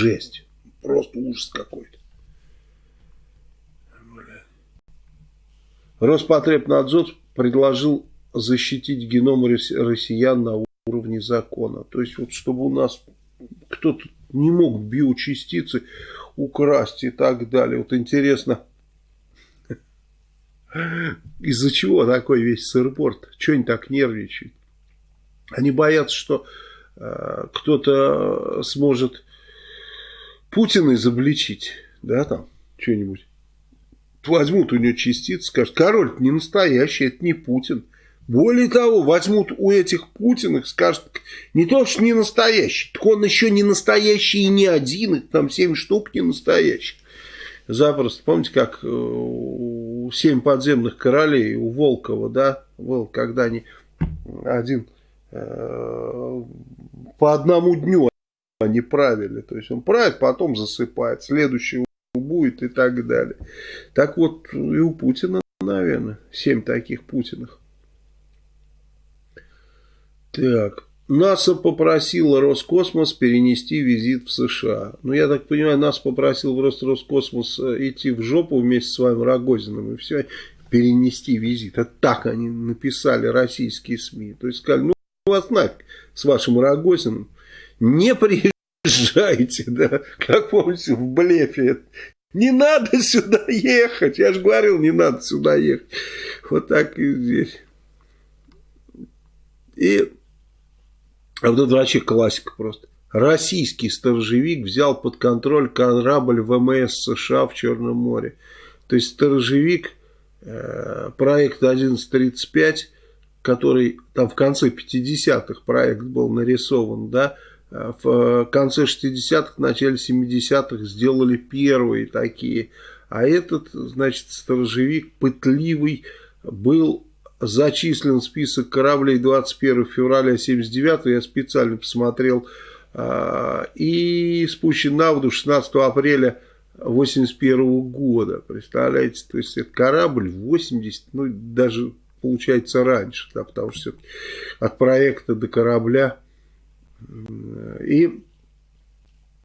жесть. Просто ужас какой-то. Роспотребнадзор предложил защитить геном россиян на уровне закона. То есть, вот чтобы у нас кто-то не мог биочастицы украсть и так далее. Вот интересно, из-за чего такой весь сырборд? Чего они так нервничают? Они боятся, что э, кто-то сможет Путина изобличить, да, там, что-нибудь. Возьмут у него частицы, скажут, король не настоящий, это не Путин. Более того, возьмут у этих Путиных, скажут, не то, что не настоящий, так он еще не настоящий и не один, их там семь штук не настоящих. Запросто, помните, как у семь подземных королей у Волкова, да, Волк, когда они один э, по одному дню они правили, то есть он правит, потом засыпает, следующий будет и так далее. Так вот и у Путина, наверное, семь таких Путиных. Так, НАСА попросила Роскосмос перенести визит в США. Ну, я так понимаю, НАСА попросил просто Роскосмос э, идти в жопу вместе с вами Рогозиным и все, перенести визит. Это так они написали российские СМИ. То есть сказали, ну, вас нафиг с вашим Рогозиным. Не приезжайте, да, как помните, в блефе. Не надо сюда ехать. Я же говорил, не надо сюда ехать. Вот так и здесь. И а вот это вообще классика просто. Российский сторожевик взял под контроль корабль ВМС США в Черном море. То есть сторожевик, э, проект 1135, который там в конце 50-х проект был нарисован, да, в конце 60-х, начале 70-х сделали первые такие. А этот, значит, сторожевик пытливый был зачислен список кораблей 21 февраля 79 я специально посмотрел, а, и спущен на воду 16 апреля 81 года, представляете, то есть это корабль 80, ну даже получается раньше, да, потому что от проекта до корабля, и